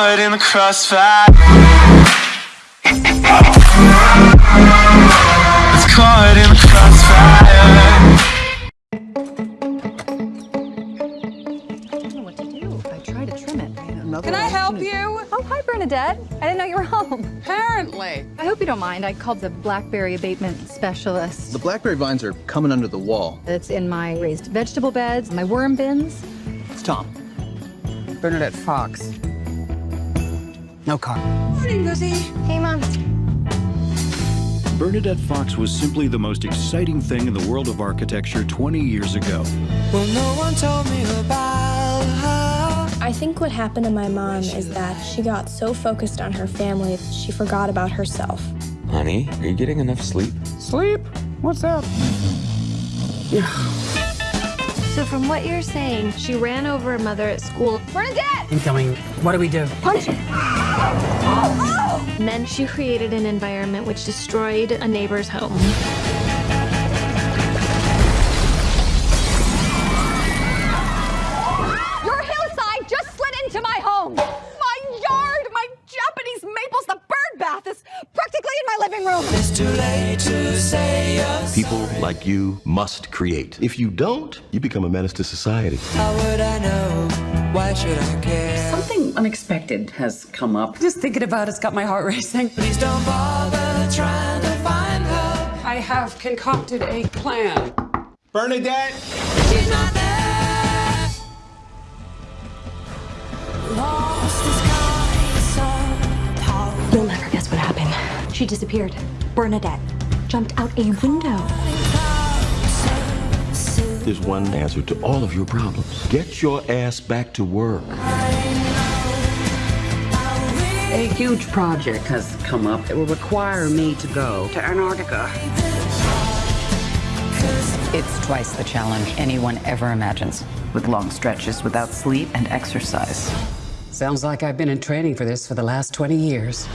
caught in the crossfire. It's caught in the crossfire. I don't know what to do. I try to trim it. Can I help you? Oh, hi, Bernadette. I didn't know you were home. Apparently. I hope you don't mind. I called the blackberry abatement specialist. The blackberry vines are coming under the wall. It's in my raised vegetable beds, my worm bins. It's Tom. Bernadette Fox. No car. Morning, Lizzie. Hey, Mom. Bernadette Fox was simply the most exciting thing in the world of architecture 20 years ago. Well, no one told me about her. I think what happened to my mom is that she got so focused on her family, she forgot about herself. Honey, are you getting enough sleep? Sleep? What's that? So from what you're saying, she ran over her mother at school. Bernadette! Incoming. What do we do? Punch it! And then she created an environment which destroyed a neighbor's home. Living room! It's too late to say you're People like you must create. If you don't, you become a menace to society. How would I know? Why should I care? Something unexpected has come up. Just thinking about it's got my heart racing. Please don't bother trying to find her. I have concocted a plan. Bernadette! She's not there. Lost the sky. You'll never guess what happened. She disappeared. Bernadette jumped out a window. There's one answer to all of your problems. Get your ass back to work. A huge project has come up that will require me to go to Antarctica. It's twice the challenge anyone ever imagines, with long stretches without sleep and exercise. Sounds like I've been in training for this for the last 20 years.